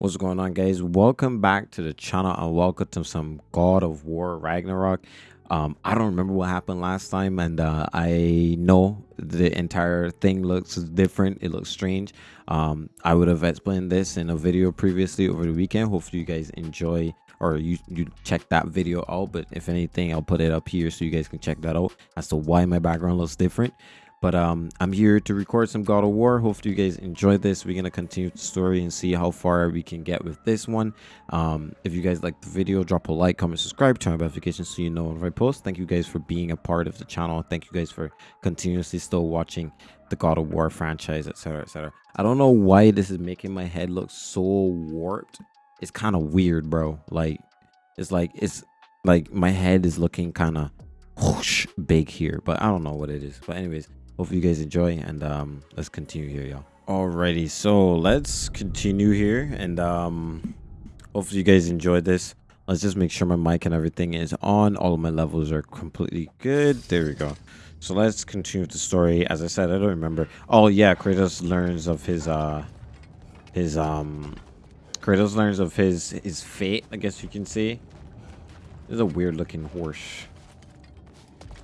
What's going on, guys? Welcome back to the channel and welcome to some God of War Ragnarok. Um, I don't remember what happened last time, and uh, I know the entire thing looks different. It looks strange. Um, I would have explained this in a video previously over the weekend. Hopefully, you guys enjoy or you you check that video out. But if anything, I'll put it up here so you guys can check that out as to why my background looks different. But um, I'm here to record some God of War. Hopefully, you guys enjoyed this. We're gonna continue the story and see how far we can get with this one. Um, if you guys like the video, drop a like, comment, subscribe, turn on notifications so you know when I post. Thank you guys for being a part of the channel. Thank you guys for continuously still watching the God of War franchise, etc., etc. I don't know why this is making my head look so warped. It's kind of weird, bro. Like, it's like it's like my head is looking kind of big here, but I don't know what it is. But anyways hope you guys enjoy and um let's continue here y'all. Alrighty so let's continue here and um hopefully you guys enjoyed this. Let's just make sure my mic and everything is on. All of my levels are completely good. There we go. So let's continue with the story. As i said i don't remember. Oh yeah kratos learns of his uh his um kratos learns of his his fate i guess you can see there's a weird looking horse.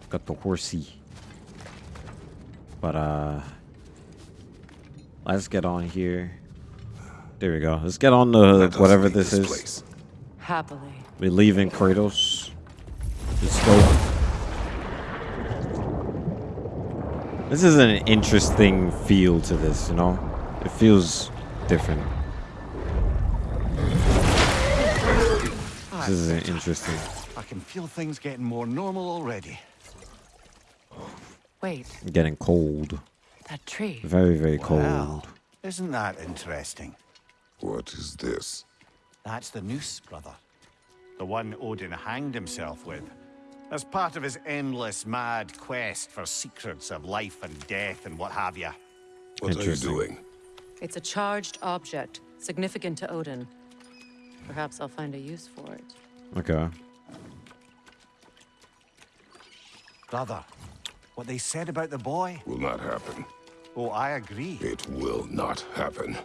Got the horsey but uh let's get on here. There we go. Let's get on the whatever this, this is. Place. Happily. We're leaving Kratos. Let's go. This is an interesting feel to this, you know? It feels different. This is interesting. I can feel things getting more normal already. Wait. Getting cold. That tree. Very, very cold. Well, isn't that interesting? What is this? That's the noose, brother. The one Odin hanged himself with. As part of his endless, mad quest for secrets of life and death and what have you. What are you doing? It's a charged object, significant to Odin. Perhaps I'll find a use for it. Okay. Brother, what they said about the boy? Will not happen. Oh, I agree. It will not happen.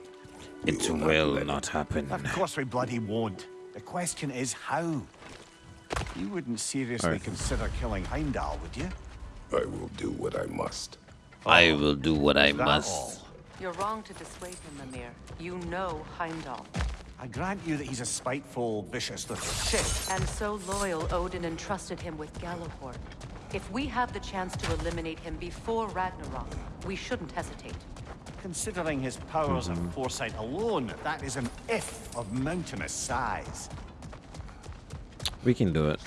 It will, will not, not happen. Of course we bloody won't. The question is how. You wouldn't seriously right. consider killing Heimdall, would you? I will do what I must. I oh. will do what I must. All? You're wrong to dissuade him, Mimir. You know Heimdall. I grant you that he's a spiteful, vicious little shit. And so loyal, Odin entrusted him with Gjallarhorn. If we have the chance to eliminate him before Ragnarok, we shouldn't hesitate. Considering his powers mm -hmm. and mm-hmm. foresight alone, that is an if of mountainous size. We can do it.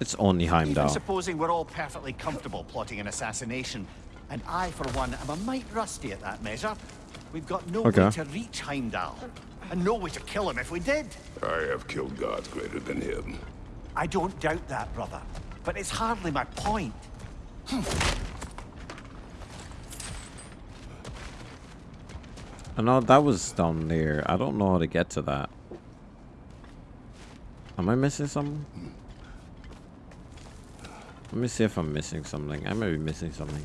It's only Heimdall. Even supposing we're all perfectly comfortable plotting an assassination, and I, for one, am a mite rusty at that measure, we've got no okay. way to reach Heimdall, and no way to kill him if we did. I have killed gods greater than him. I don't doubt that, brother but it's hardly my point. I know that was down there. I don't know how to get to that. Am I missing something? Let me see if I'm missing something. I may be missing something.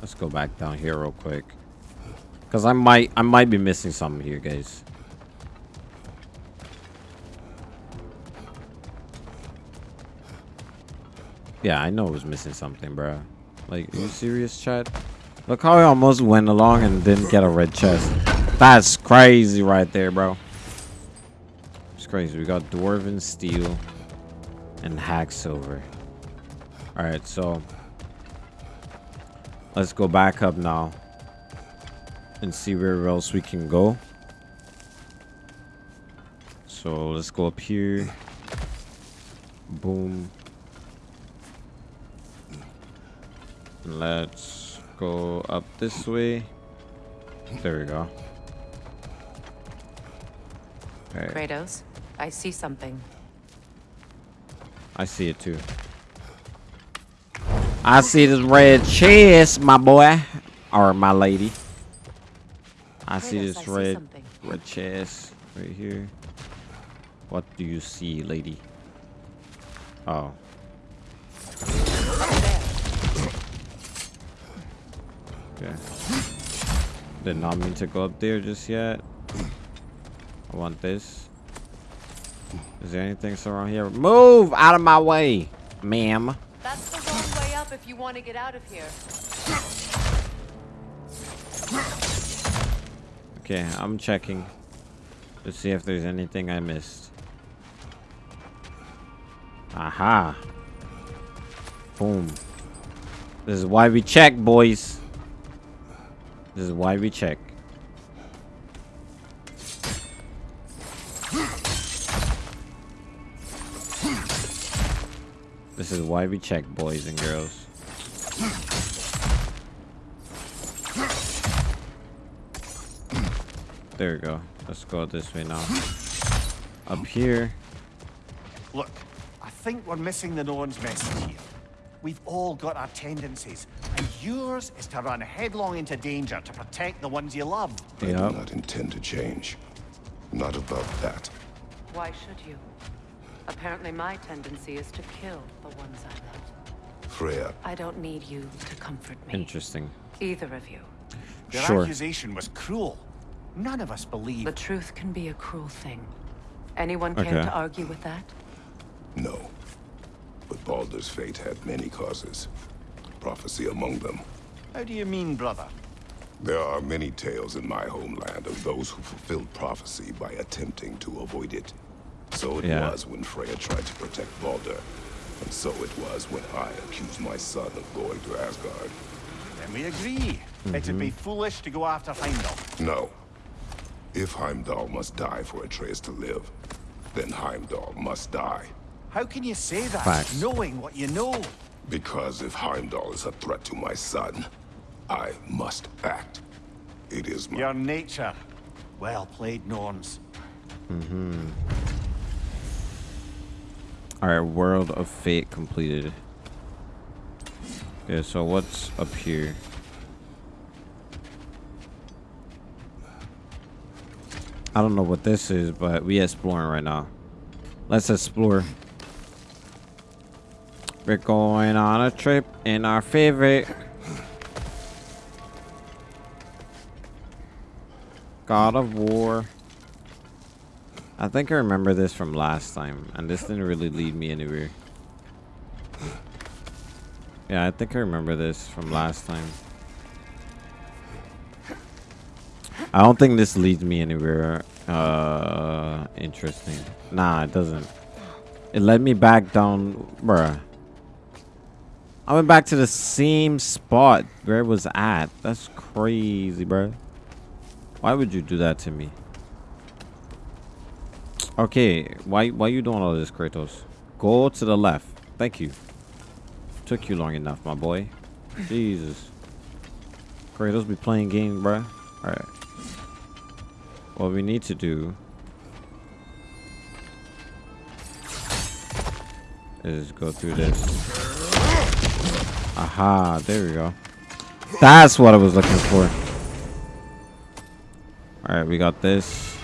Let's go back down here real quick. Cause I might I might be missing something here, guys. Yeah, I know it was missing something, bro. Like, are you serious, Chad? Look how I almost went along and didn't get a red chest. That's crazy right there, bro. It's crazy. We got Dwarven Steel and Hacksilver. Alright, so let's go back up now and see where else we can go. So let's go up here. Boom. Let's go up this way. There we go. Okay. Kratos, I see something. I see it too. I see this red chest, my boy. Or my lady. I Kratos, see this I red see red chest right here. What do you see, lady? Oh. Okay. Did not mean to go up there just yet. I want this. Is there anything around here? Move out of my way, ma'am. That's the wrong way up if you want to get out of here. Okay, I'm checking to see if there's anything I missed. Aha. Boom. This is why we check, boys. This is why we check. This is why we check, boys and girls. There we go. Let's go this way now. Up here. Look, I think we're missing the Norn's message here. We've all got our tendencies, and yours is to run headlong into danger to protect the ones you love. I Yep. do not intend to change. Not about that. Why should you? Apparently my tendency is to kill the ones I love. Freya, I don't need you to comfort me. Interesting. Either of you. Their Sure. accusation was cruel. None of us believe. The truth can be a cruel thing. Anyone care Okay. to argue with that? no. But Baldur's fate had many causes. Prophecy among them. How do you mean, brother? There are many tales in my homeland of those who fulfilled prophecy by attempting to avoid it. So it Yeah. was when Freya tried to protect Baldur. And so it was when I accused my son of going to Asgard. Then we agree. It'd mm-hmm. be foolish to go after Heimdall. No. If Heimdall must die for Atreus to live, then Heimdall must die. How can you say that, Facts. knowing what you know? Because if Heimdall is a threat to my son, I must act. It is my... Your nature. Well played, Norns. Mm-hmm. Alright, Word of Fate completed. Okay, so what's up here? I don't know what this is, but we exploring right now. Let's explore. We're going on a trip in our favorite God of War. I think I remember this from last time, and this didn't really lead me anywhere. Yeah, I think I remember this from last time. I don't think this leads me anywhere uh interesting. Nah, it doesn't. It led me back down, bruh. I went back to the same spot where it was at. That's crazy, bro. Why would you do that to me? Okay, why why you doing all this, Kratos? Go to the left. Thank you. Took you long enough, my boy. Jesus. Kratos be playing games, bro. Alright. What we need to do is go through this. Aha, there we go. That's what I was looking for. Alright, we got this.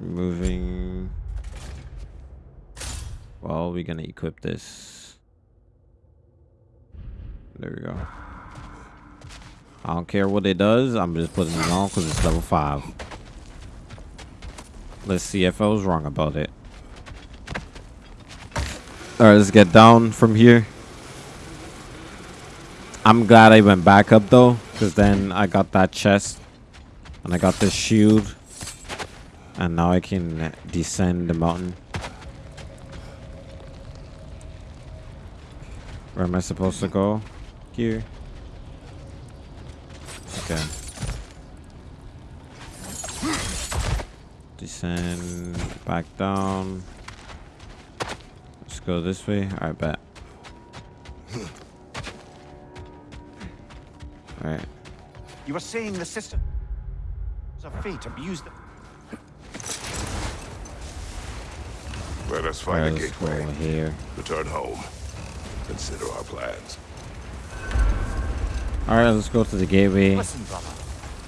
Moving. Well, we're gonna equip this. There we go. I don't care what it does. I'm just putting it on because it's level 5. Let's see if I was wrong about it. Alright, let's get down from here. I'm glad I went back up though, because then I got that chest. And I got this shield. And now I can descend the mountain. Where am I supposed to go? Here. Okay. Descend back down. Let's go this way. Alright, bet. Alright. You were saying the system of fate abused them. Let us find Alright, a let's gateway. here. Return home. Consider our plans. Alright, let's go to the gateway. Listen, brother.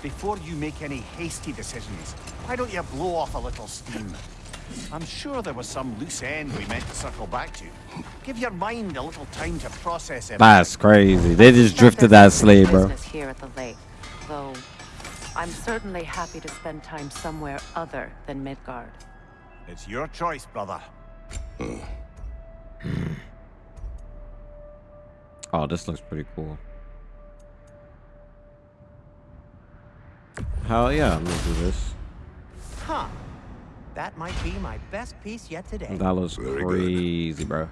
Before you make any hasty decisions, why don't you blow off a little steam? I'm sure there was some loose end we meant to circle back to. Give your mind a little time to process it. That's crazy. They just drifted that slave, bro. business here at the lake, though I'm certainly happy to spend time somewhere other than Midgard. It's your choice, brother. Oh, this looks pretty cool. Hell yeah, I'm gonna do this. Huh. That might be my best piece yet today. That looks Very good. crazy, bro.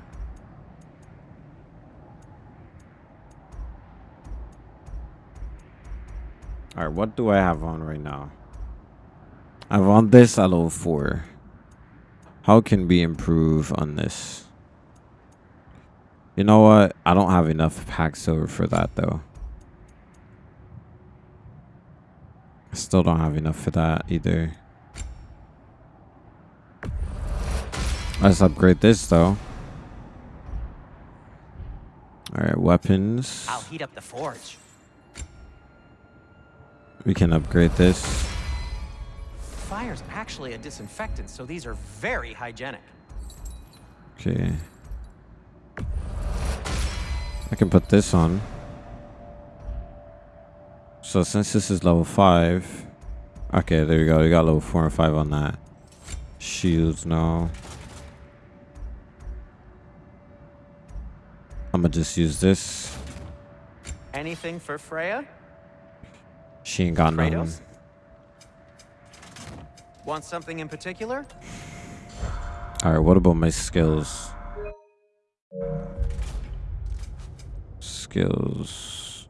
Alright, what do I have on right now? I want this at level 4. How can we improve on this? You know what? I don't have enough Hacksilver for that though. I still don't have enough for that either. Let's upgrade this though. Alright, weapons. I'll heat up the forge. We can upgrade this. Fire's actually a disinfectant, so these are very hygienic. Okay. I can put this on. So since this is level 5. Okay, there we go. We got level 4 and 5 on that. Shields now. I'm gonna just use this. Anything for Freya? She ain't got. Kratos? Want something in particular? Alright, what about my skills? Skills.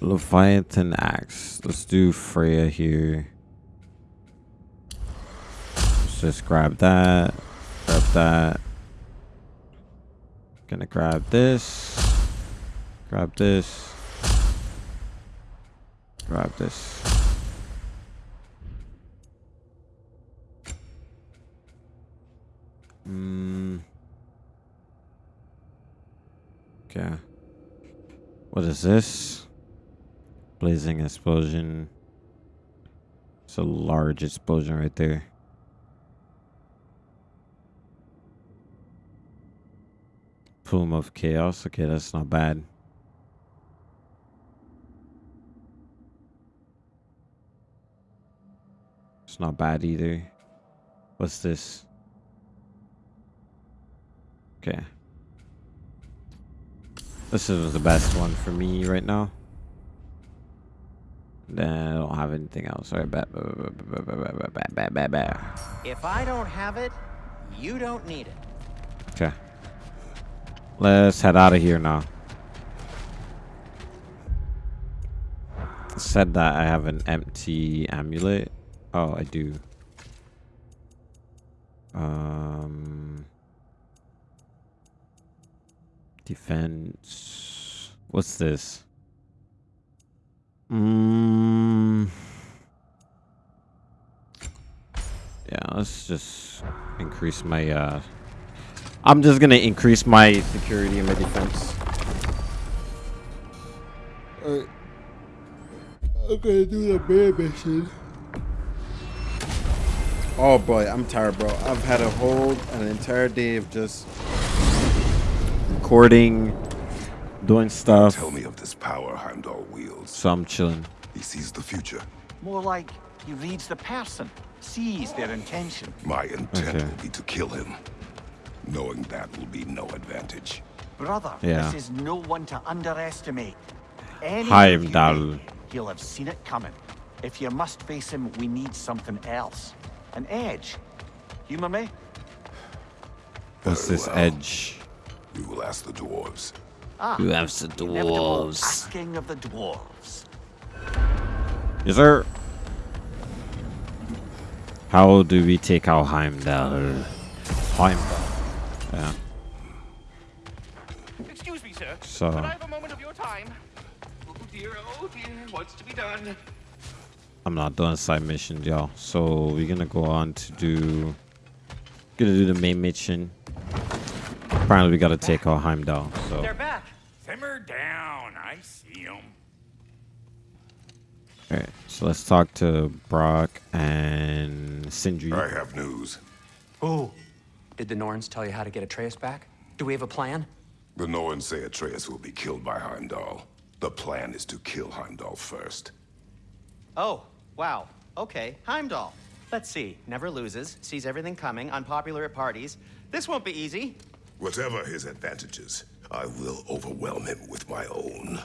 Leviathan Axe. Let's do Freya here. Let's just grab that. Grab that. Gonna grab this. Grab this. Grab this. Mm. Okay. What is this? Blazing explosion. It's a large explosion right there. Plume of Chaos. Okay, that's not bad. It's not bad either. What's this? Okay. This is the best one for me right now. Then I don't have anything else. All right, bet. If I don't have it, you don't need it. Okay. Let's head out of here now. Said that I have an empty amulet. Oh, I do. Um. Defense. What's this? Mm. Yeah, let's just increase my uh I'm just gonna increase my security and my defense. Alright. I'm gonna do the bear mission. Oh boy, I'm tired, bro. I've had a whole an entire day of just recording, doing stuff. Tell me of this power Heimdall wields. So I'm chilling. He sees the future. More like he reads the person, sees their intention. My intent Okay. will be to kill him. Knowing that will be no advantage. Brother, Yeah. this is no one to underestimate. Any move you Heimdall. He'll have seen it coming. If you must face him, we need something else. An edge. Humor me? What's Very this well. edge? We will ask the dwarves. Ah, You ask the the inevitable dwarves. asking of the dwarves. Yes, sir. How do we take out Heimdall? Heimdall. Yeah. Excuse me, sir. So- Could I have a moment of your time? Oh dear, oh dear, what's to be done? I'm not doing side missions, y'all. So we're gonna go on to do gonna do the main mission. Apparently we gotta take our Heimdall. So They're back. Simmer down. I see him. All right, so let's talk to Brock and Sindri. I have news. Ooh. Did the Norns tell you how to get Atreus back? Do we have a plan? The Norns say Atreus will be killed by Heimdall. The plan is to kill Heimdall first. Oh, wow. Okay, Heimdall. Let's see. Never loses, sees everything coming, unpopular at parties. This won't be easy. Whatever his advantages, I will overwhelm him with my own.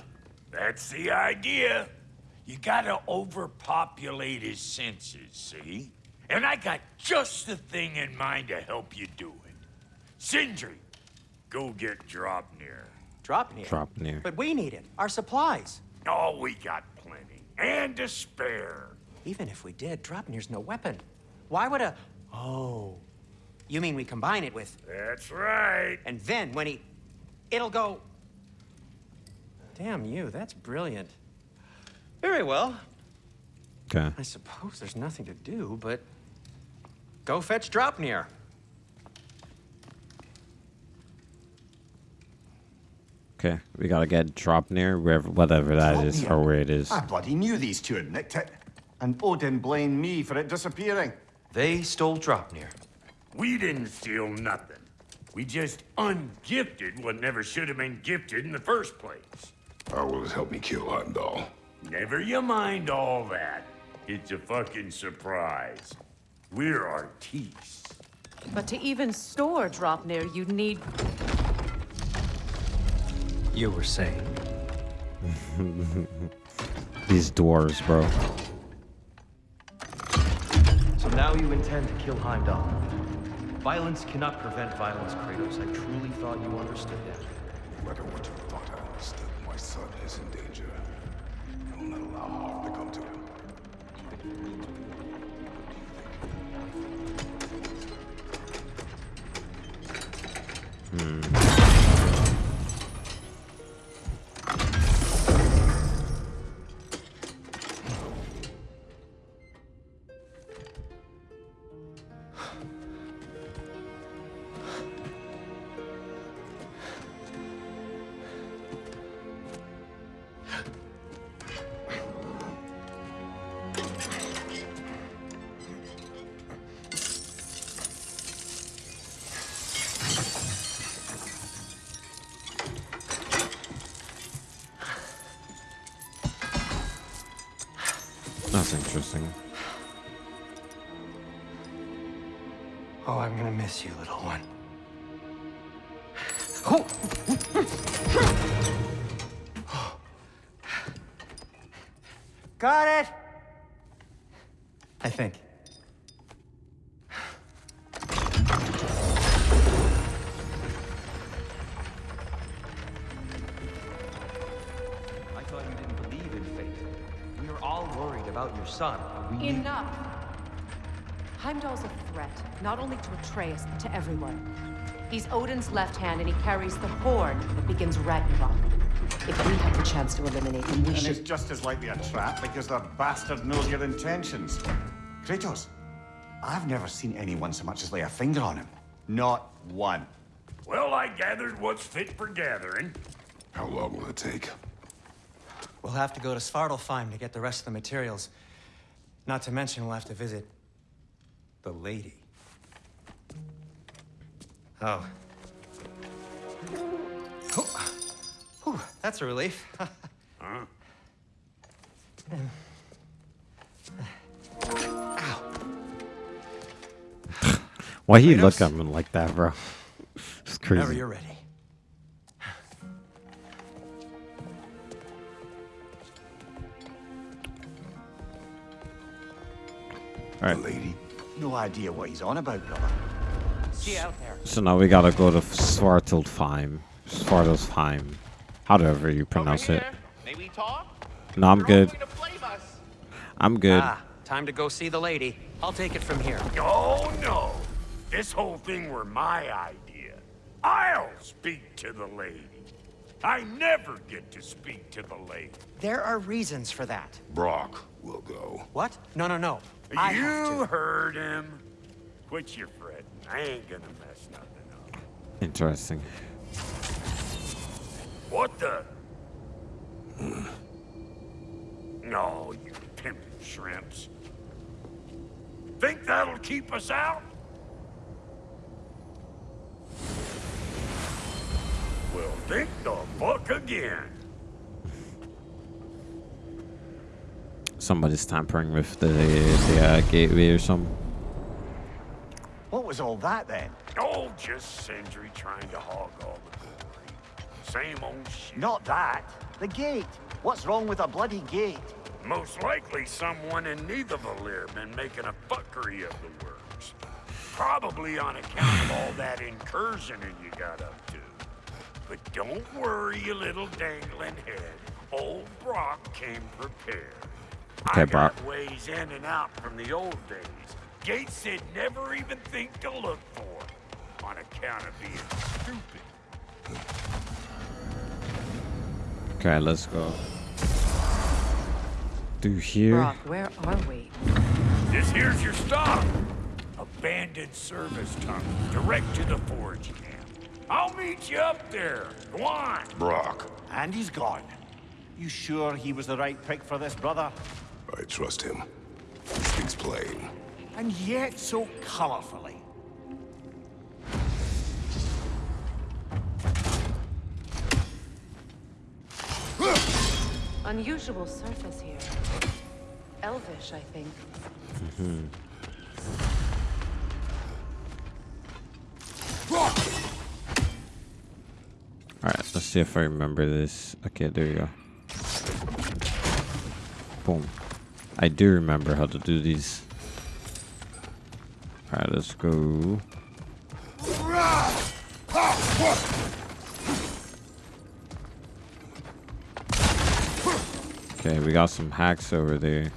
That's the idea. You gotta overpopulate his senses, see? And I got just the thing in mind to help you do it. Sindri, go get Draupnir. Drop near. Draupnir. But we need it. Our supplies. Oh, we got plenty. And to spare. Even if we did, Draupnir's no weapon. Why would a... Oh. You mean we combine it with... That's right. And then when he... It'll go... Damn you, that's brilliant. Very well. Okay. I suppose there's nothing to do, but... Go fetch Draupnir. Okay, we gotta get Draupnir wherever, whatever that is, or where it is. I bloody knew these two had nicked it. And Odin blamed me for it disappearing. They stole Draupnir. We didn't steal nothing. We just ungifted what never should have been gifted in the first place. How will it help me kill Heimdall? Never you mind all that. It's a fucking surprise. We're artistes. But to even store Draupnir, you'd need You were saying. These dwarves, bro. So now you intend to kill Heimdall. Violence cannot prevent violence, Kratos. I truly thought you understood that. No matter what you thought I understood, my son is in danger. I will not allow harm to come to him. Hmm. Interesting. Oh, I'm gonna miss you, little one. Oh. Got it! Threat, not only to Atreus, but to everyone. He's Odin's left hand, and he carries the horn that begins Ragnarok. If we have the chance to eliminate him, we And it's just as likely a trap because the bastard knows your intentions. Kratos, I've never seen anyone so much as lay a finger on him. Not one. Well, I gathered what's fit for gathering. How long will it take? We'll have to go to Svartalfheim to get the rest of the materials. Not to mention we'll have to visit the lady. Oh. Oh. Whew, that's a relief. Why he look Kratos? at me like that, bro? It's Whenever crazy. you're ready. All right. The lady? No idea what he's on about, brother. See you out there. So now we gotta go to Svartalfheim. Svartalfheim. However you pronounce it. May we talk? No, I'm good. going to blame us. I'm good. Ah, time to go see the lady. I'll take it from here. Oh, no. This whole thing were my idea. I'll speak to the lady. I never get to speak to the lady. There are reasons for that. Brock will go. What? No, no, no. I you heard him. Quit your fretting. I ain't gonna mess nothing up. Interesting. What the? No, you shrimps. Think that'll keep us out? Well, think the fuck again. Somebody's tampering with the the uh, gateway or something. What was all that then? Oh, just Sindri trying to hog all the glory. Same old shit. Not that. The gate. What's wrong with a bloody gate? Most likely someone in Nidavellir been making a fuckery of the works. Probably on account of all that incursioning you got up to. But don't worry, you little dangling head. Old Brock came prepared. Okay, I got Brock. ways in and out from the old days. Gates they'd never even think to look for. On account of being stupid. Okay, let's go. Through here. Brock, where are we? This here's your stop. Abandoned service tunnel, direct to the forge camp. I'll meet you up there. Go on. Brock, And he's gone. You sure he was the right pick for this, brother? I trust him. He speaks plain. And yet so colorfully. Unusual surface here. Elvish, I think. Alright, let's see if I remember this. Okay, there you go. Boom. I do remember how to do these. Alright, let's go. Okay, we got some hacks over there.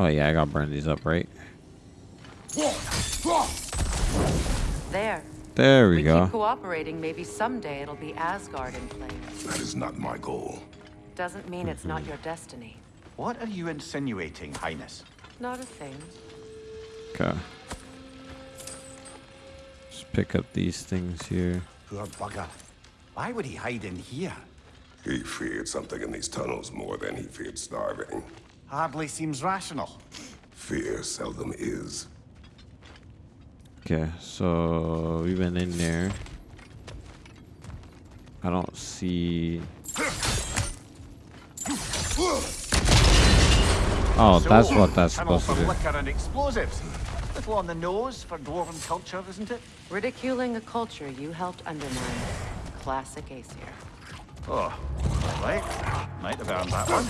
Oh yeah, I gotta burn these up, right? There. There we, We go. keep cooperating, maybe someday it'll be Asgard in flames. That is not my goal. Doesn't mean it's not your destiny. What are you insinuating, Highness? Not a thing. Okay. Just pick up these things here. Poor bugger. Why would he hide in here? He feared something in these tunnels more than he feared starving. Hardly seems rational. Fear seldom is. Okay, so we went in there. I don't see. Oh, that's what that's supposed to for do. and explosives. Little on the nose for dwarven culture, isn't it? Ridiculing a culture you helped undermine. Classic Aesir. Oh, all right. Might have earned that one.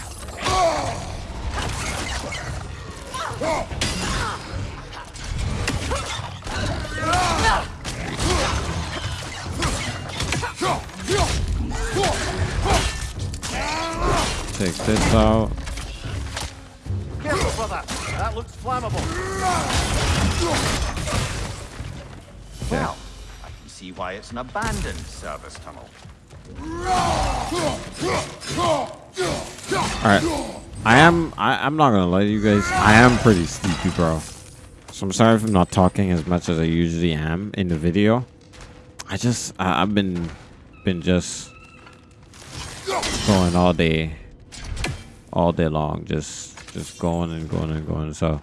Take this out. Careful, brother. That looks flammable. Well, I can see why it's an abandoned service tunnel. Alright. I am I, I'm not gonna lie to you guys. I am pretty sleepy, bro. So I'm sorry if I'm not talking as much as I usually am in the video. I just I, I've been been just going all day all day long just just going and going and going. So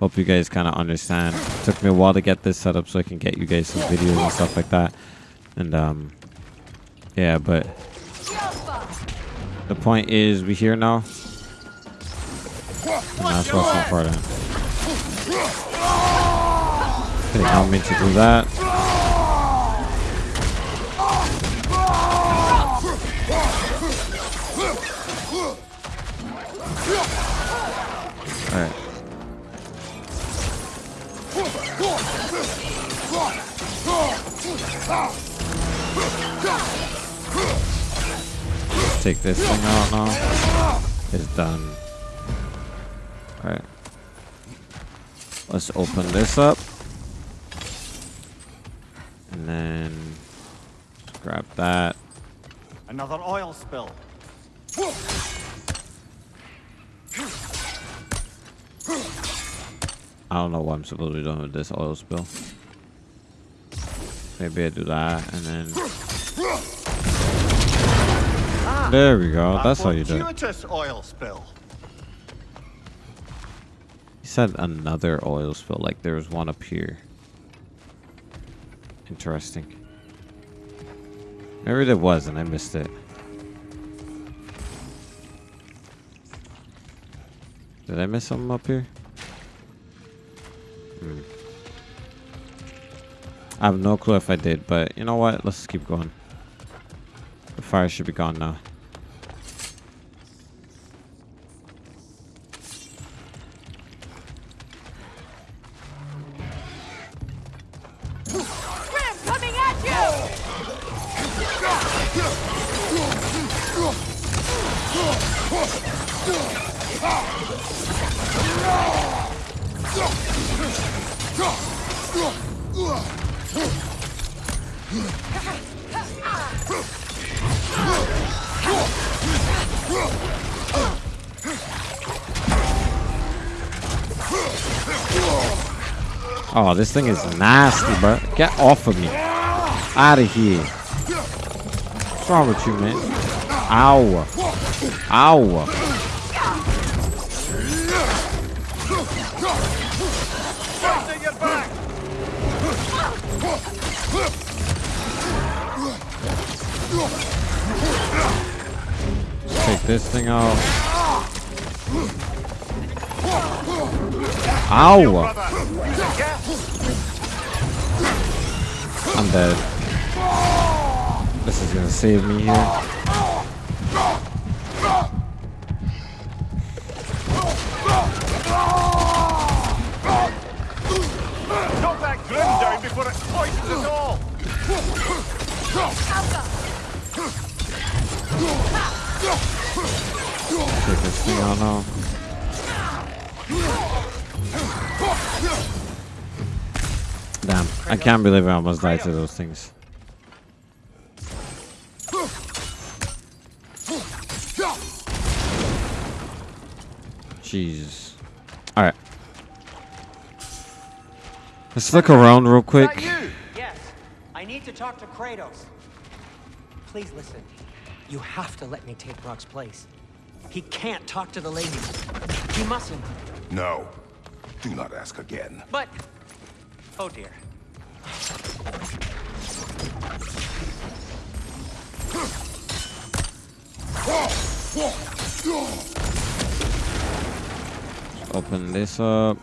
hope you guys kind of understand. It took me a while to get this set up so i can get you guys some videos and stuff like that. And um yeah but the point is we here now? And that's what's important okay not meant to do that all right take this thing out now. It's done. Alright. Let's open this up. And then grab that. Another oil spill. I don't know what I'm supposed to be doing with this oil spill. Maybe I do that and then. There we go. That's how you do it. oil spill. He said another oil spill, like there was one up here. Interesting. Maybe there was and I missed it. Did I miss something up here? Hmm. I have no clue if I did, but you know what? Let's keep going. The fire should be gone now. Oh, this thing is nasty, bro. Get off of me. Out of here. What's wrong with you, man? Ow. Ow. Take this thing out. Ow. I'm dead. This is gonna save me here. Can't believe I almost died to those things. Jesus. Alright. Let's look around real quick. Yes. I need to talk to Kratos. Please listen. You have to let me take Brock's place. He can't talk to the ladies. He mustn't. No. Do not ask again. But... Oh dear. Open this up.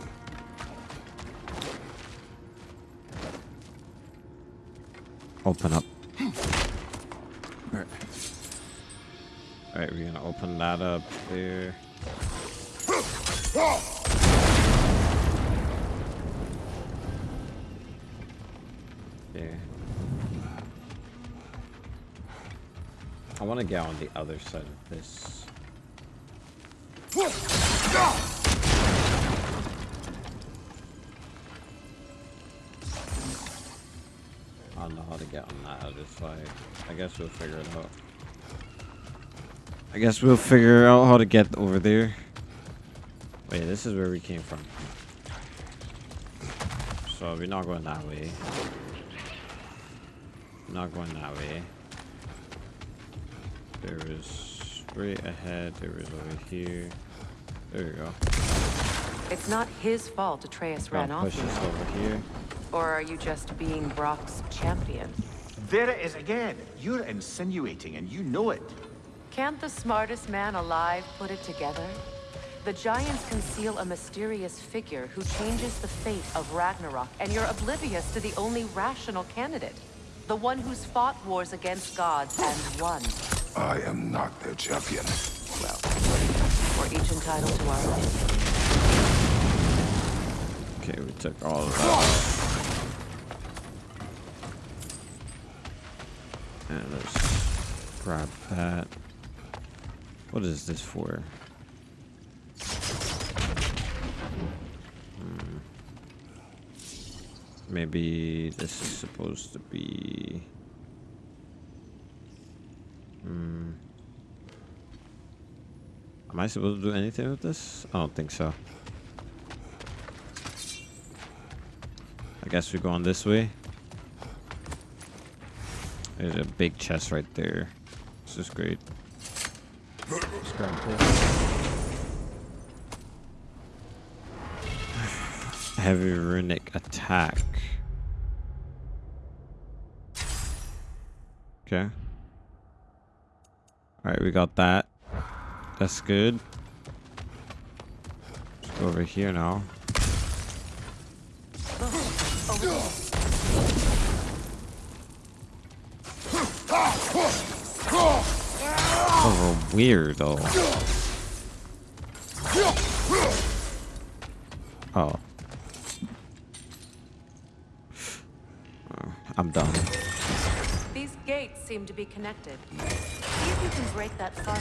Open up. Alright. We're gonna open that up there. There. I want to get on the other side of this. I don't know how to get on that other side. I guess we'll figure it out. I guess we'll figure out how to get over there. Wait, this is where we came from. So we're not going that way. Not going that way. There is straight ahead. There is over here. There you go. It's not his fault Atreus ran Now off. push this over here. Or are you just being Brock's champion? There it is again. You're insinuating and you know it. Can't the smartest man alive put it together? The Giants conceal a mysterious figure who changes the fate of Ragnarok, and you're oblivious to the only rational candidate. The one who's fought wars against gods and won. I am not their champion. Well, we're each entitled to our own. Okay, we took all of that. And let's grab that. What is this for? Maybe this is supposed to be. Hmm. Am I supposed to do anything with this? I don't think so. I guess we're going this way. There's a big chest right there. This is great. Just grab this. Heavy runic attack. Okay. Alright, we got that. That's good. Let's go over here now. Oh, weird though. Oh. I'm done. These gates seem to be connected. See if you can break that far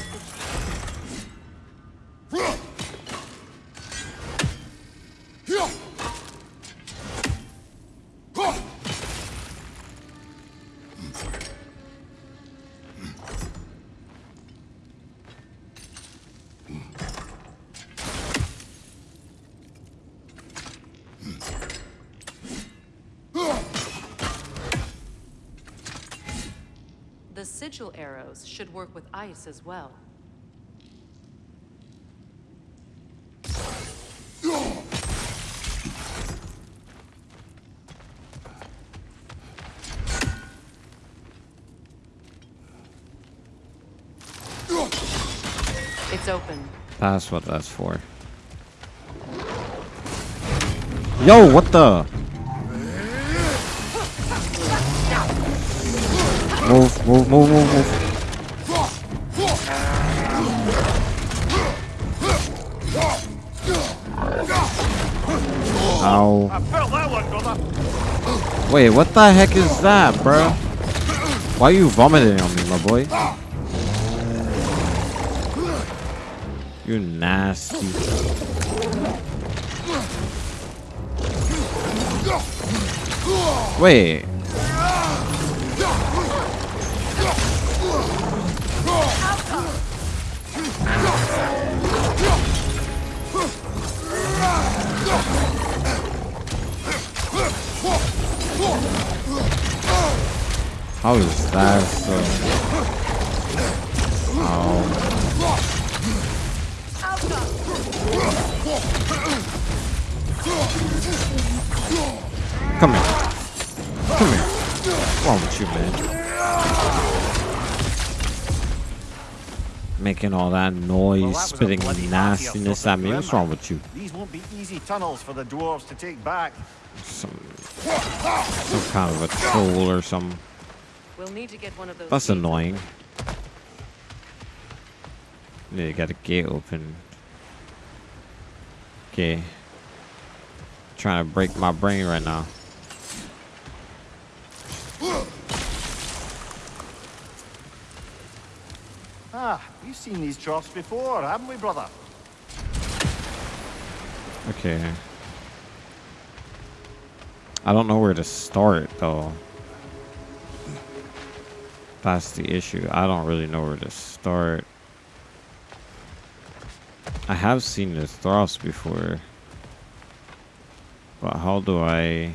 arrows should work with ice as well. It's open. That's what that's for. Yo, what the? Move, move, move, move, move. Ow. Wait, what the heck is that, bro? Why are you vomiting on me, my boy? You nasty. Wait. How is that so? Oh. Come here. Come here. What's wrong with you, man? Making all that noise, Well, that spitting nastiness at me. What's wrong with you? These won't be easy tunnels for the dwarves to take back. Some, some kind of a troll or some. We'll need to get one of those. That's gates annoying. Yeah, you got a gate open. Okay. Trying to break my brain right now. Ah, we've seen these troughs before, haven't we, brother? Okay. I don't know where to start though. That's the issue. I don't really know where to start. I have seen the troughs before. But how do I...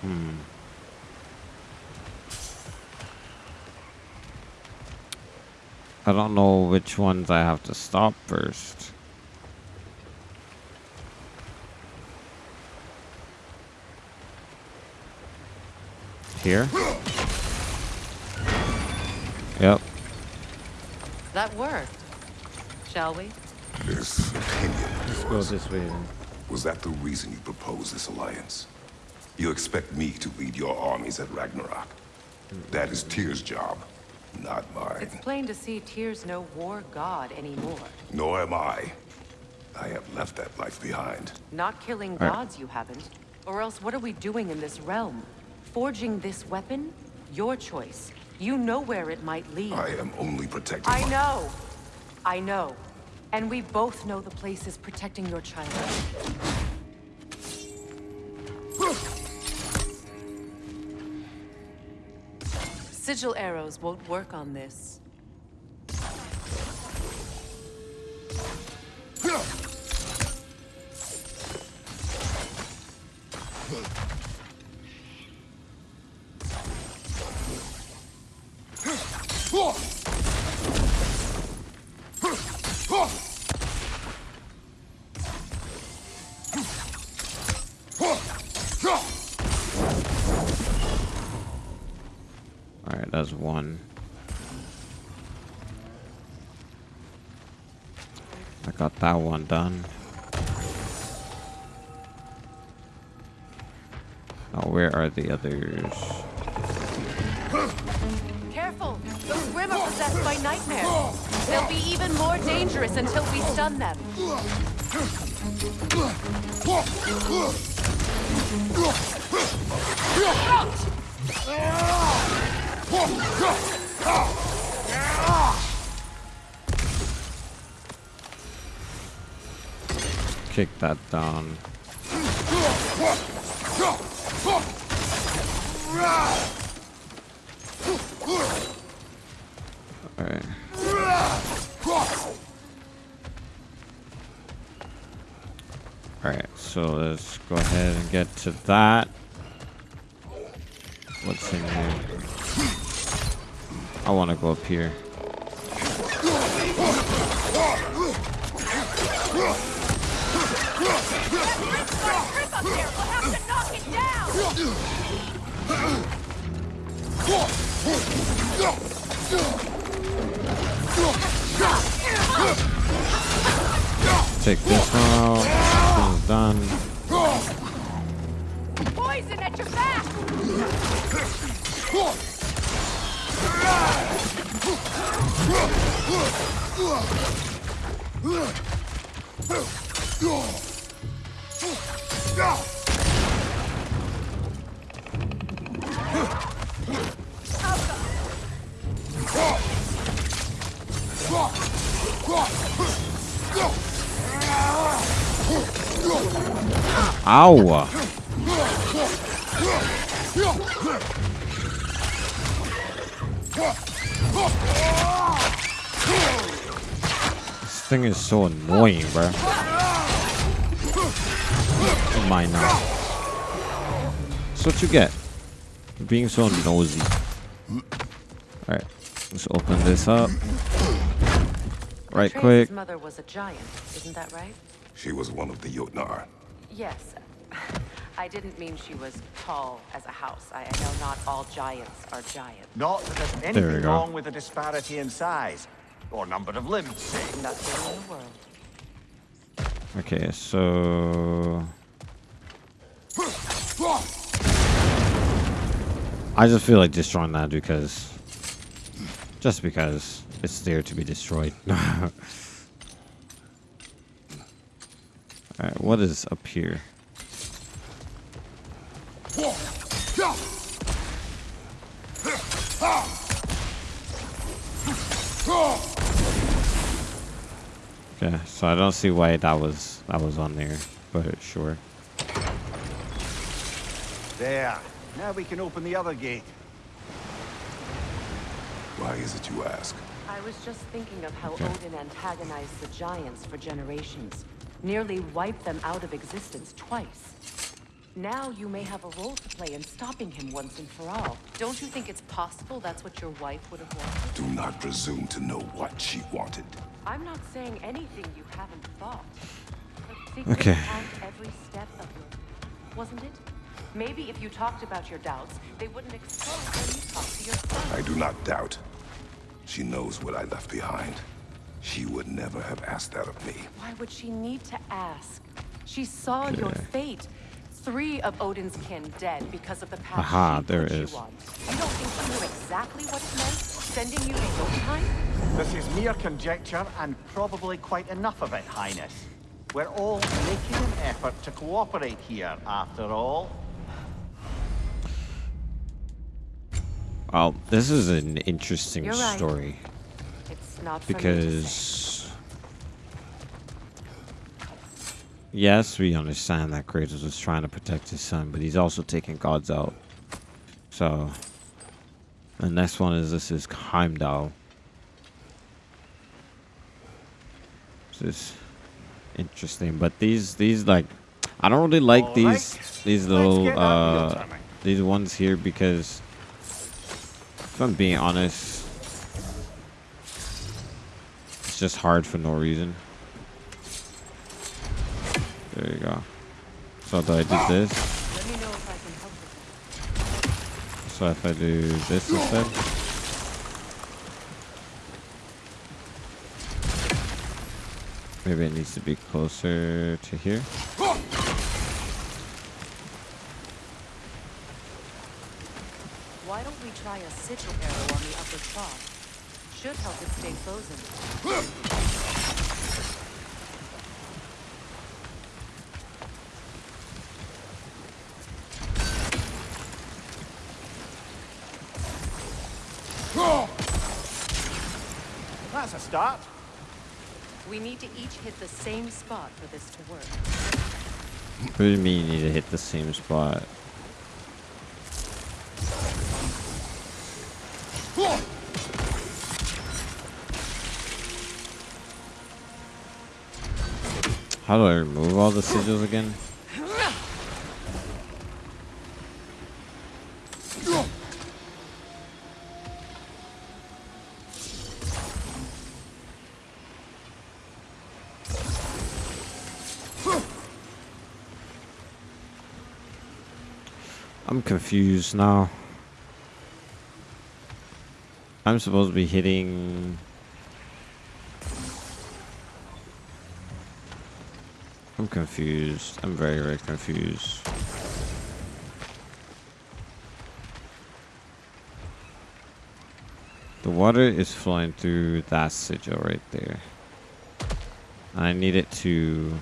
Hmm. I don't know which ones I have to stop first. Here? Yep. That worked. Shall we? This opinion of Let's go yours, this way then. was that the reason you proposed this alliance? You expect me to lead your armies at Ragnarok. That is Tyr's job, not mine. It's plain to see Tyr's no war god anymore. Nor am I. I have left that life behind. Not killing Right. gods, you haven't. Or else what are we doing in this realm? Forging this weapon? Your choice. You know where it might lead. I am only protecting I my- know. I know. And we both know the place is protecting your child. Sigil arrows won't work on this. Alright, that's one. I got that one done. Now where are the others? Careful! Those Grim are possessed by nightmares. They'll be even more dangerous until we stun them. Kick that down. So let's go ahead and get to that. What's in here? I want to go up here. Take this one out. Ow! This thing is so annoying, bro. Mine now. That's what you get. Being so nosy. Alright, let's open this up. Right Atreus's quick. mother was a giant, isn't that right? She was one of the Jotnar. Yes. I didn't mean she was tall as a house. I, I know not all giants are giants. Not that there's anything go. wrong with the disparity in size or number of limbs. Nothing in the world. Okay, so I just feel like destroying that because just because it's there to be destroyed. Alright, what is up here? Okay, so I don't see why that was that was on there, but sure. There. Now we can open the other gate. Why is it you ask? I was just thinking of how Okay. Odin antagonized the giants for generations. Nearly wiped them out of existence twice. Now you may have a role to play in stopping him once and for all. Don't you think it's possible that's what your wife would have wanted? Do not presume to know what she wanted. I'm not saying anything you haven't thought. Okay. every step of your... Wasn't it? Maybe if you talked about your doubts, they wouldn't explode when you talked to your son. I do not doubt. She knows what I left behind. She would never have asked that of me. Why would she need to ask? She saw your fate. Three of Odin's kin dead because of the path Aha, she there put it you You don't think she knew exactly what it meant? Sending you to Jotunheim? This is mere conjecture and probably quite enough of it, Highness. We're all making an effort to cooperate here, after all. Well, this is an interesting You're right. story It's not for me to say. because yes, we understand that Kratos was trying to protect his son, but he's also taking gods out. So the next one is this is Heimdall. This is interesting, but these these like I don't really like All these right. these little get that wheel uh these ones here because if I'm being honest, it's just hard for no reason. There you go. So I did this? Let me know if I can help with So if I do this instead? Maybe it needs to be closer to here. Why don't we try a sigil arrow on the upper spot? Should help it stay frozen. Start. We need to each hit the same spot for this to work. What do you mean you need to hit the same spot? How do I remove all the sigils again? I'm confused now. I'm supposed to be hitting. I'm confused. I'm very, very confused. The water is flowing through that sigil right there. I need it to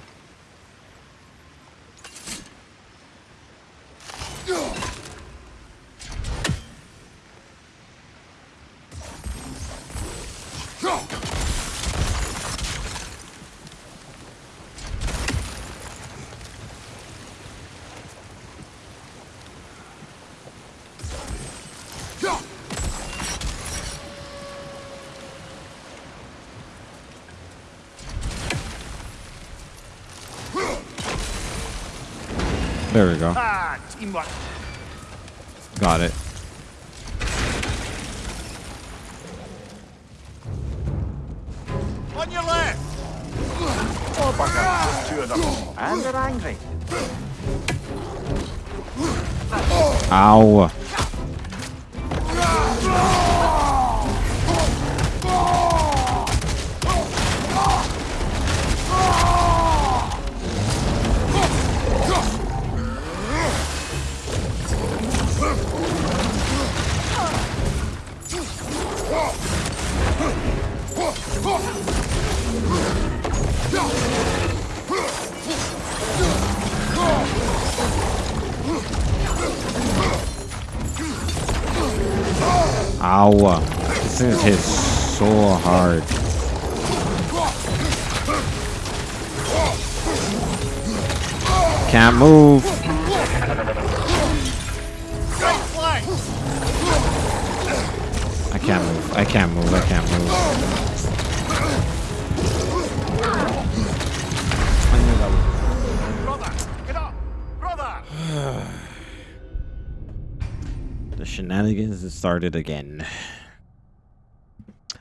The shenanigans had started again.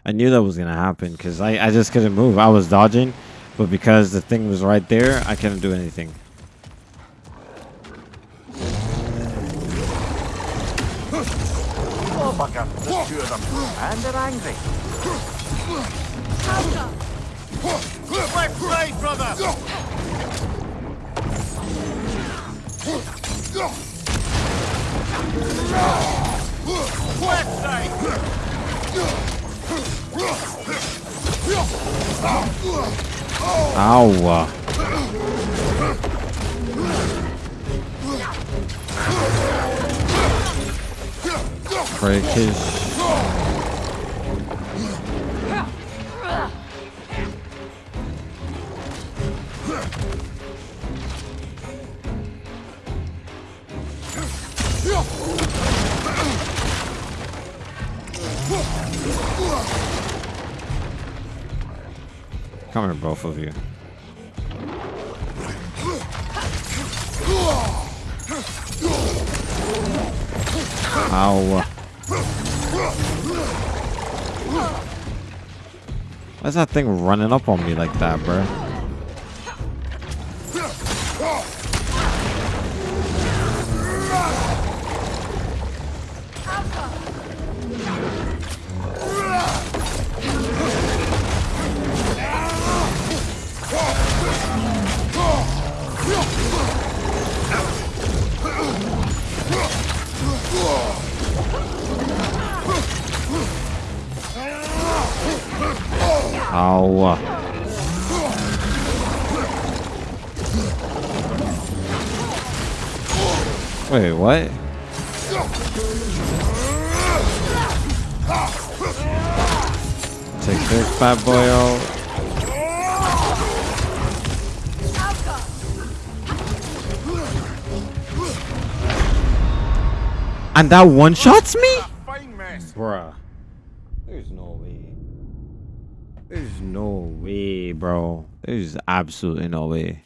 I knew that was gonna happen because I, I just couldn't move. I was dodging, but because the thing was right there, I couldn't do anything. Oh, bugger. There's two of them. And they're angry. Left side, brother. Left side. Come here, both of you. Ow. Why's that thing running up on me like that, bro? And that one shots me? Bruh. There's no way. There's no way, bro. There's absolutely no way.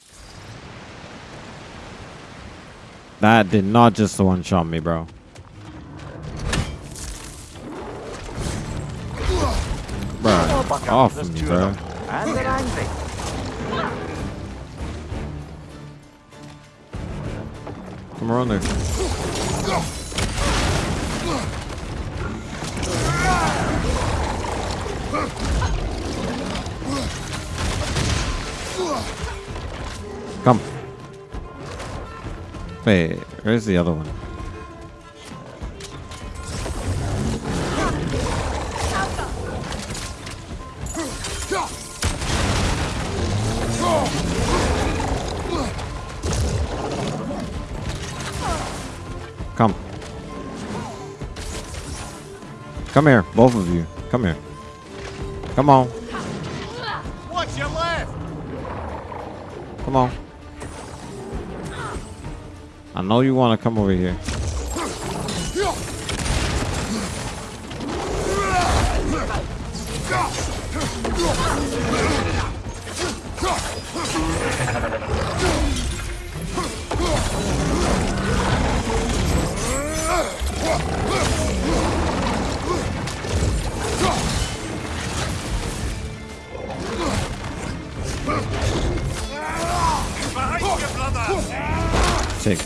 That did not just one shot me, bro. Bro, off me, bro. Come around there. Come. Wait, where's the other one? Come. Come here, both of you. Come here. Come on. What's your left? Come on. I know you want to come over here.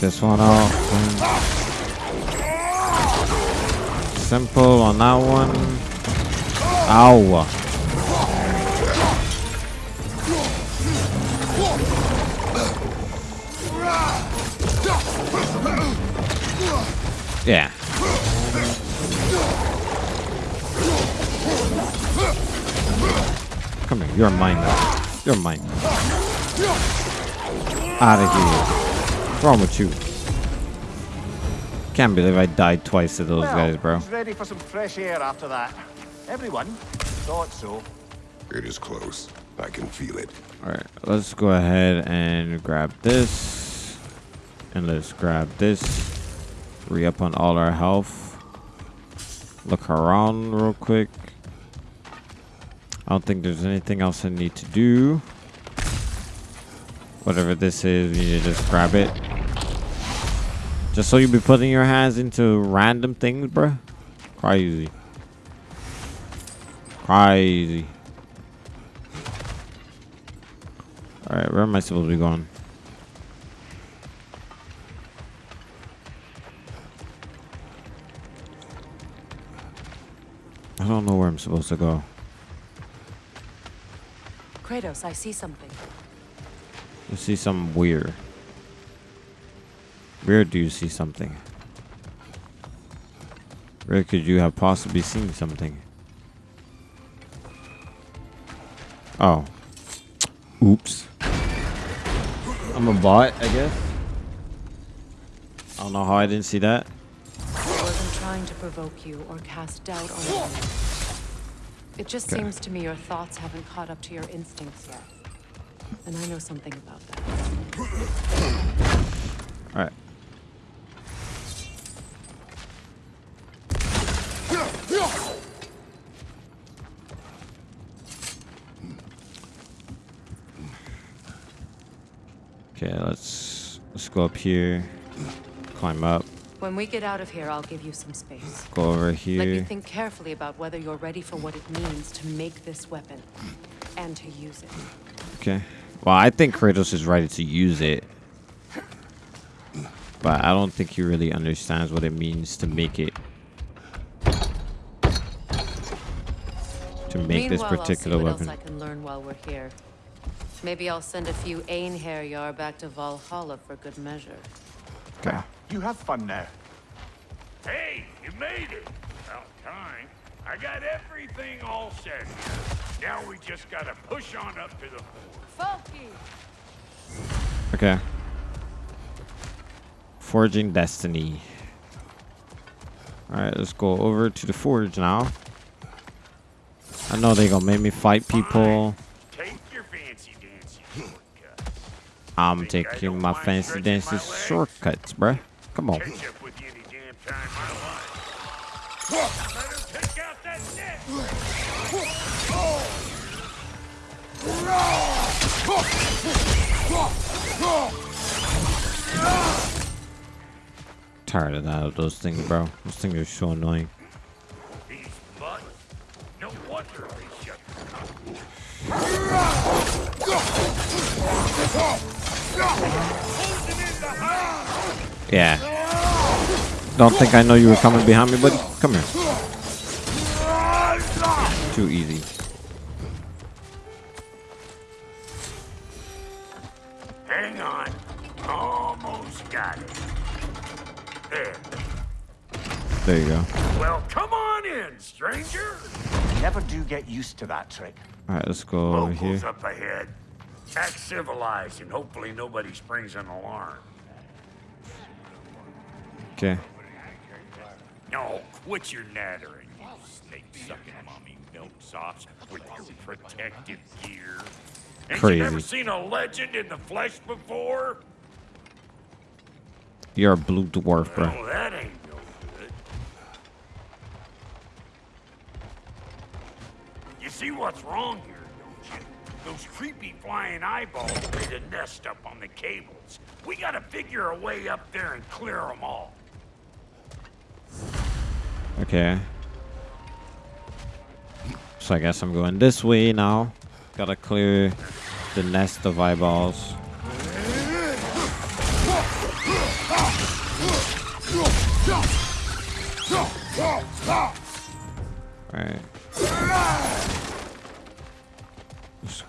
This one out. Simple on that one. Ow. Yeah. Come here. You're mine now. You're mine. Out of here. What's wrong with you? Can't believe I died twice to those Well, guys, bro. who's ready for some fresh air after that? Everyone? Thought so. It is close. I can feel it. Alright, let's go ahead and grab this. And let's grab this. Re up on all our health. Look around real quick. I don't think there's anything else I need to do. Whatever this is, you just grab it. Just so you be putting your hands into random things, bruh. Crazy. Crazy. Alright, where am I supposed to be going? I don't know where I'm supposed to go. Kratos, I see something. You see something weird. Where do you see something? Where could you have possibly seen something? Oh. Oops. I'm a bot, I guess. I don't know how I didn't see that. I wasn't trying to provoke you or cast doubt on you. It just Okay. seems to me your thoughts haven't caught up to your instincts yet. And I know something about that. Alright. Okay, let's let's go up here. Climb up. When we get out of here, I'll give you some space. Go over Let you here. think carefully about whether you're ready for what it means to make this weapon and to use it. Okay. Well, I think Kratos is ready to use it. But I don't think he really understands what it means to make it. To make this particular I'll see what weapon. else I can learn while we're here. Maybe I'll send a few Einherjar back to Valhalla for good measure. Okay. You have fun now. Hey, you made it. About time. I got everything all set here. Now we just gotta push on up to the fort. Okay. Forging Destiny. Alright, let's go over to the forge now. I know they gonna make me fight people. Take your fancy dancy shortcut. I'm Think I taking don't my mind fancy stretching dances my legs? shortcuts, bruh. Come on. Tired of that of those things, bro. Those things are so annoying. These. No wonder they shut Yeah. Don't think I know you were coming behind me, buddy. Come here. Too easy. There you go. Well, come on in, stranger. Never do get used to that trick. Alright, let's go over Locals here. up ahead. Act civilized and hopefully nobody springs an alarm. Okay. No, quit your nattering, you snake-sucking mommy milksops with your protective gear. Ain't you never seen a legend in the flesh before? You're a blue dwarf, bro. Well, that ain't no good. You see what's wrong here, don't you? Those creepy flying eyeballs made a nest up on the cables. We gotta figure a way up there and clear them all. Okay. So I guess I'm going this way now. Gotta clear the nest of eyeballs. Alright.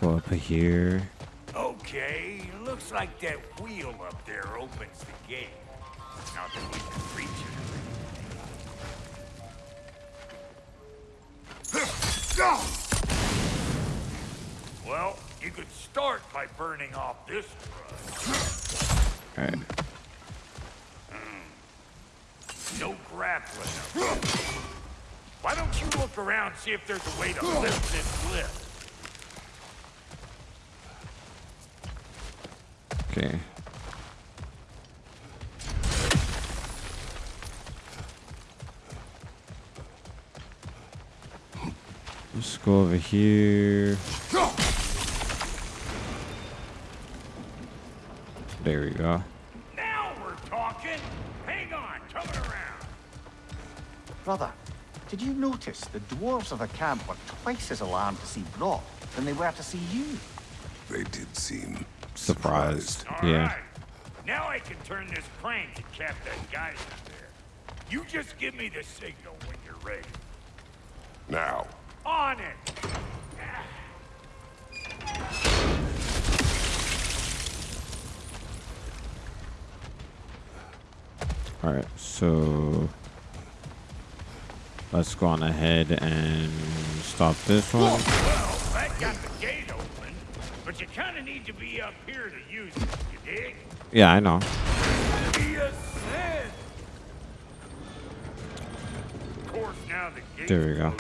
Go up here. Okay, looks like that wheel up there opens the gate. Not that we can reach it. Well, you could start by burning off this brush. Alright. Hmm. No grappling up. Why don't you look around see if there's a way to lift this lift? Okay. Let's go over here. There we go. Now we're talking. Hang on, coming around. Brother, did you notice the dwarves of the camp were twice as alarmed to see Brok than they were to see you? They did seem Surprised. All Yeah. right. Now I can turn this crank and cap that guy in there. You just give me the signal when you're ready. Now, On it. Alright, so let's go on ahead and stop this one. Well, but you kind of need to be up here to use it. You dig? Yeah, I know. Be a sin. Of course, now the gate. There we go.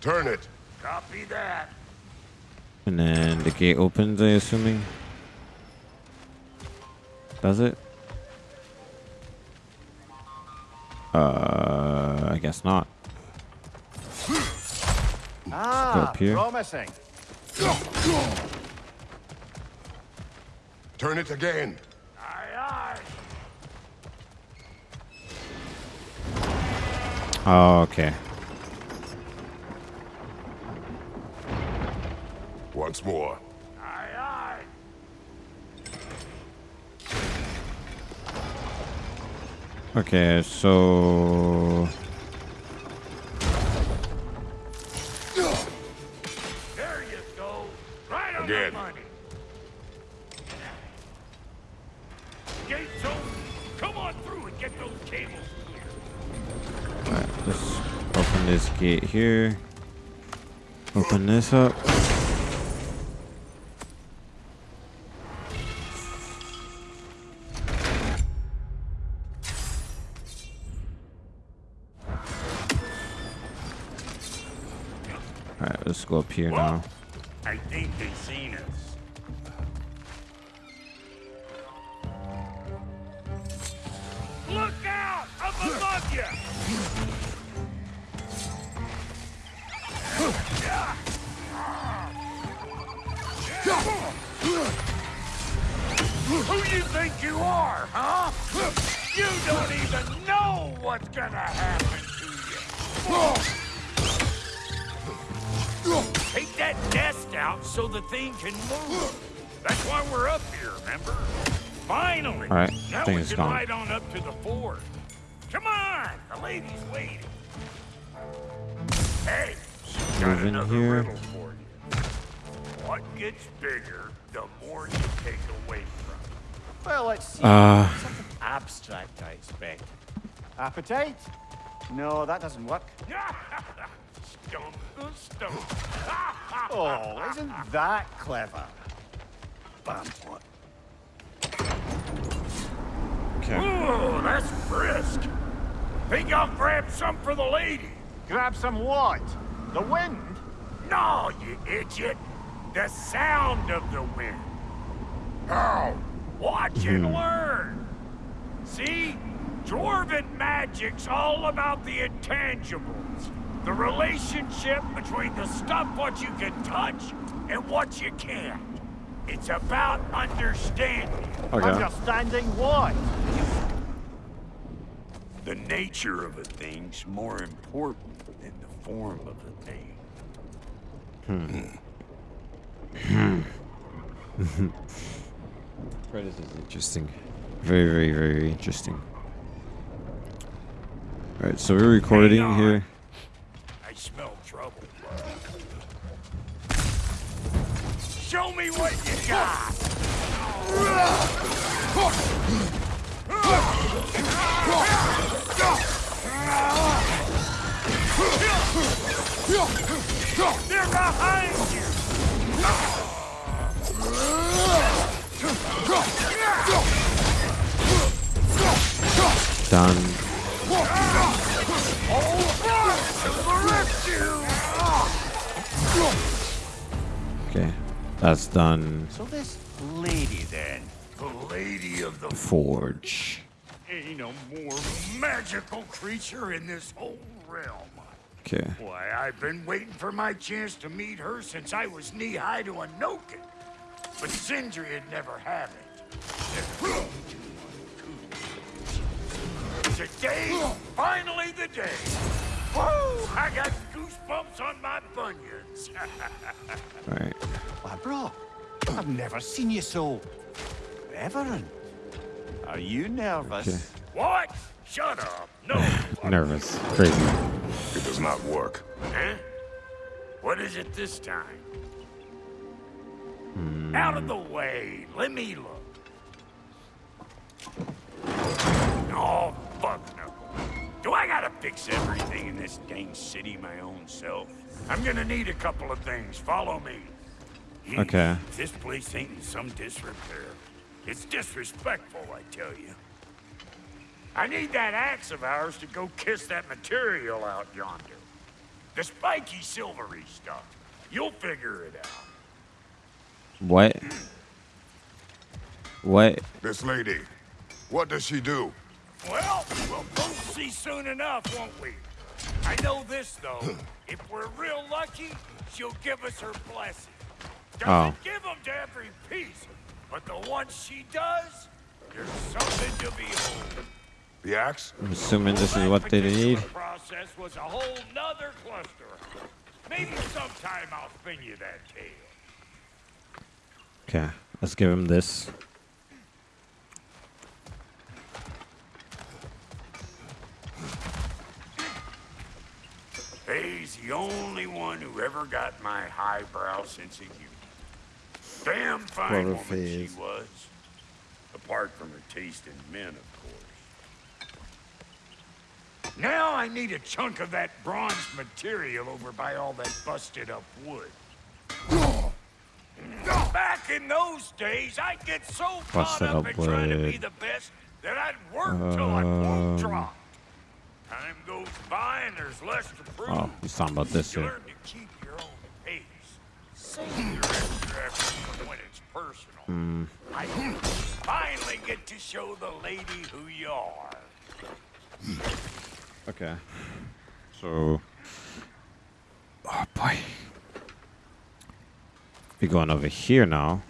turn it. Copy that. And then the gate opens, I assuming. Does it? Uh, I guess not. Ah, up here. promising. Turn it again. Oh, okay. Once more. Aye, okay, so... here. Open this up. Alright, let's go up here now. I think they've seen us. Appetite? No, that doesn't work. Stump the stump. Oh, isn't that clever? Bam, what? okay. Ooh, that's brisk. Think I'll grab some for the lady? Grab some what? The wind? No, you idiot. The sound of the wind. Oh, watch and hmm. learn. See? Dwarven magic's all about the intangibles. The relationship between the stuff what you can touch and what you can't. It's about understanding. Okay. Understanding what? The nature of a thing's more important than the form of a thing. Hmm. Hmm. This is interesting. Very, very, very interesting. Alright, so we're recording here. I smell trouble. Show me what you got. They're behind you. Done. Okay. That's done. So this lady then. The lady of the Forge. ain't a more magical creature in this whole realm. Okay. Why, I've been waiting for my chance to meet her since I was knee-high to a Noken. But Sindri had never had it. Today, finally the day. Woo! I got goosebumps on my bunions. Alright. Why, bro, I've never seen you so reverent. Are you nervous? Okay. what? Shut up. No. Nervous. Crazy. It does not work. Huh? What is it this time? Hmm. Out of the way. Let me look. Oh, fix everything in this dang city my own self? I'm gonna need a couple of things. Follow me. Okay. This place ain't in some disrepair. It's disrespectful, I tell you. I need that axe of ours to go kiss that material out yonder. The spiky silvery stuff. You'll figure it out. What? What? This lady, what does she do? Well, we'll both see soon enough, won't we? I know this, though. if we're real lucky, she'll give us her blessing. Doesn't Oh. give them to every piece, but the ones she does, there's something to behold. The axe? I'm assuming this is what they need. The process was a whole nother cluster. Maybe sometime I'll spin you that tale. Okay, let's give him this. He's the only one who ever got my highbrow sense of humor. Damn fine woman she phase. was. Apart from her taste in men, of course. Now I need a chunk of that bronze material over by all that busted up wood. Back in those days, I'd get so caught Busted up up in trying to be the best that I'd work till I won't Um, drop. Time goes by and there's less to prove. Oh, he's talking about this You here. learn to keep your own pace. Save your extra effort when it's personal. Hmm. I finally get to show the lady who you are. Okay. So. Oh boy. We're going over here now.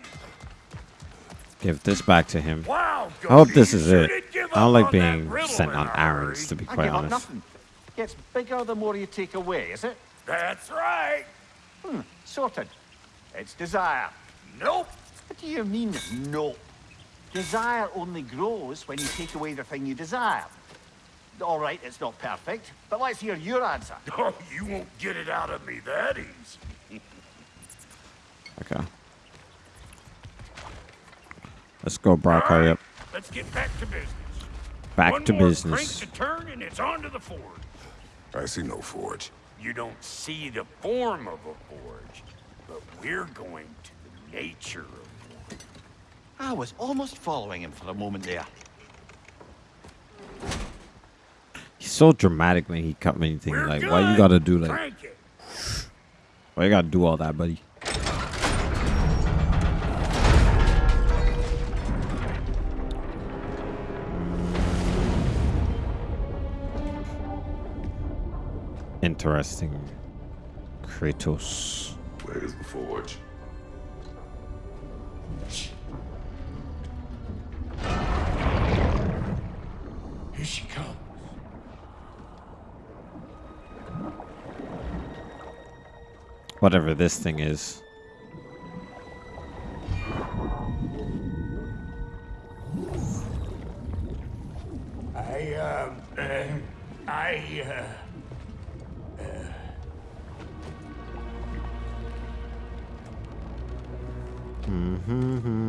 Give this back to him. Wow, I hope this is it. Did give I don't like being sent on errands, to be quite honest. nothing. Gets bigger the more you take away, is it? That's right. Hmm, sorted. It's desire. Nope. What do you mean, nope? Desire only grows when you take away the thing you desire. All right, it's not perfect, but let's hear your answer. Oh, you won't get it out of me that easy. Okay. Let's go, Brok. Hurry up. Let's get back to business. Back One to more business. crank to turn and it's on to the forge. I see no forge. You don't see the form of a forge, but we're going to the nature of one. I was almost following him for a moment there. He's so dramatic when he cut anything. We're Like, why you gotta do like? Crank it. Why you gotta do all that, buddy? Interesting. Kratos. Where's the forge? Here she comes. Whatever this thing is. Mm-hmm.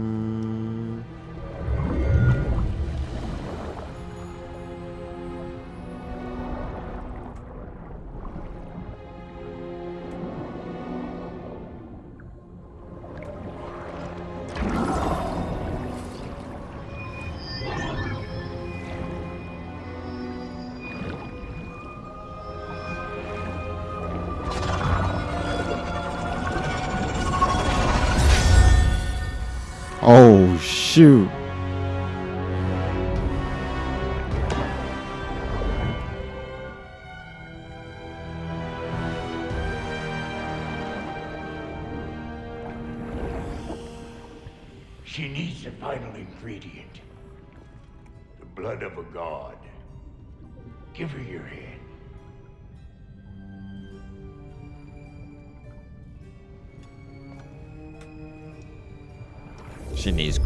Oh shoot.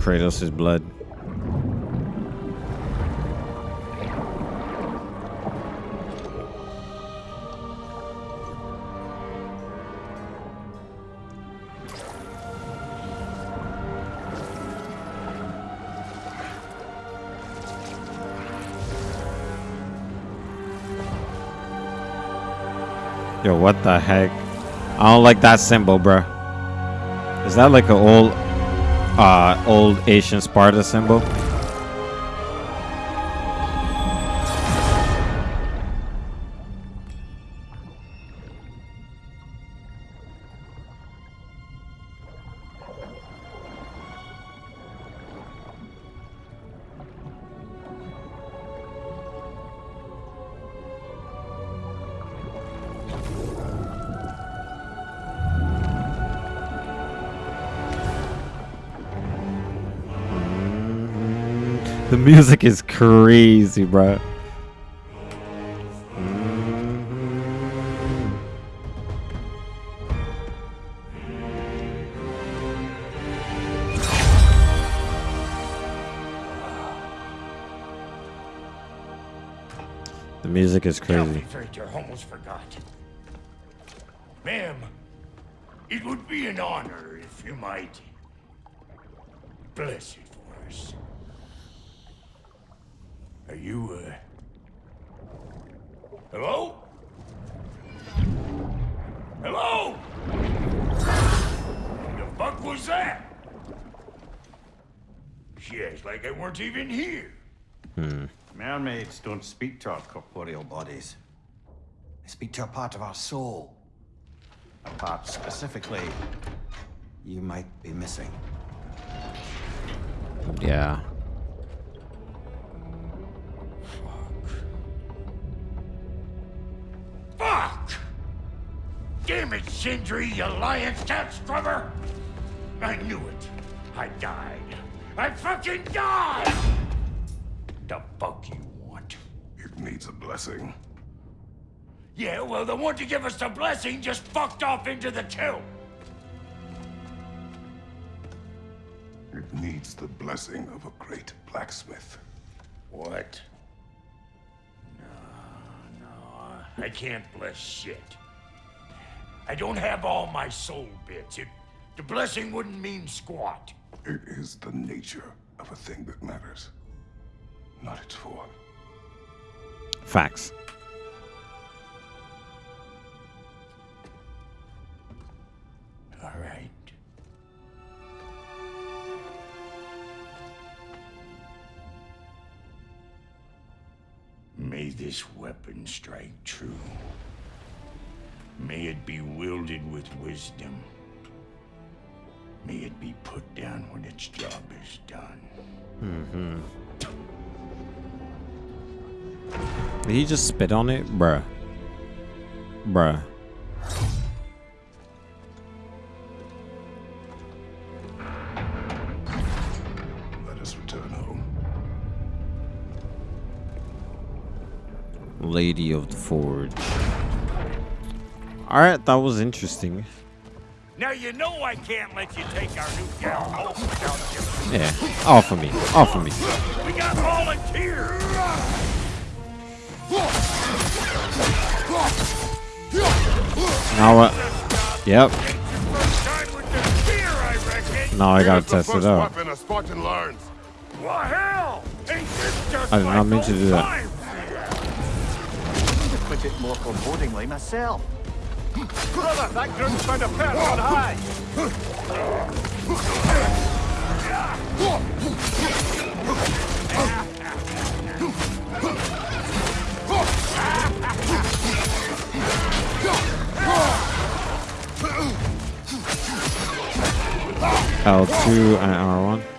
Kratos' blood. Yo, what the heck? I don't like that symbol, bruh. Is that like an old uh old Asian Sparta symbol? music is crazy, bro. The music is crazy. Calculator almost forgot. Ma'am, it would be an honor if you might. Blessed Are you, uh... Hello? Hello? The fuck was that? She acts like I weren't even here. Hmm. Mermaids don't speak to our corporeal bodies. They speak to a part of our soul. A part specifically you might be missing. Yeah. Damn it, Sindri, you lion cat scrubber! I knew it. I died. I fucking died! The fuck you want? It needs a blessing. Yeah, well, the one to give us the blessing just fucked off into the tomb. It needs the blessing of a great blacksmith. What? No, no, I can't bless shit. I don't have all my soul bits. It, the blessing wouldn't mean squat. It is the nature of a thing that matters, not its form. Facts. All right. May this weapon strike true. May it be wielded with wisdom. May it be put down when its job is done. Mm-hmm. Did he just spit on it? Bruh. Bruh. Let us return home. Lady of the Forge. Alright, that was interesting. Now you know I can't let you take our new gal home without giving. Yeah. Off of me. Off of me. We got volunteers. Now what? Yep. First time with the spear, I. Now I gotta test it out. a Spartan learns. Well, hell! Ain't this just I did not mean to do that. times? Put it more forebodingly myself. Brother, that group's found a perch on high. L2 and R1.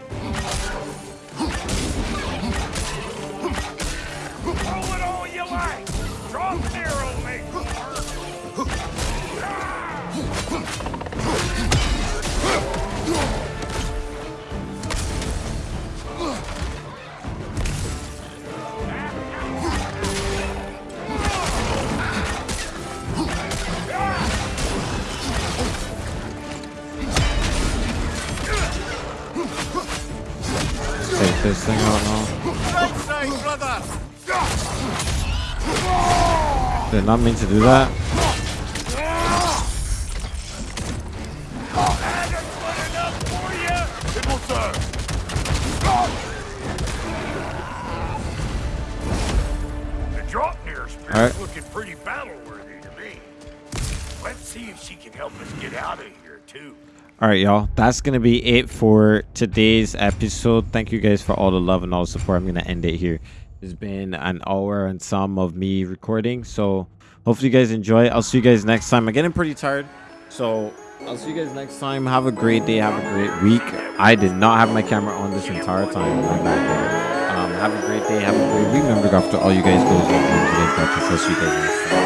Did not mean to do that. That's good enough for you. It will serve. The Draupnir spirit's Alright. looking pretty battle-worthy to me. Let's see if she can help us get out of here, too. All right, y'all. That's gonna be it for today's episode. Thank you guys for all the love and all the support. I'm gonna end it here. It's been an hour and some of me recording, so hopefully you guys enjoy. I'll see you guys next time. I'm getting pretty tired, so I'll see you guys next time. Have a great day. Have a great week. I did not have my camera on this entire time. Um, have a great day. Have a great week. Remember, after all you guys go. I'll see you guys next time.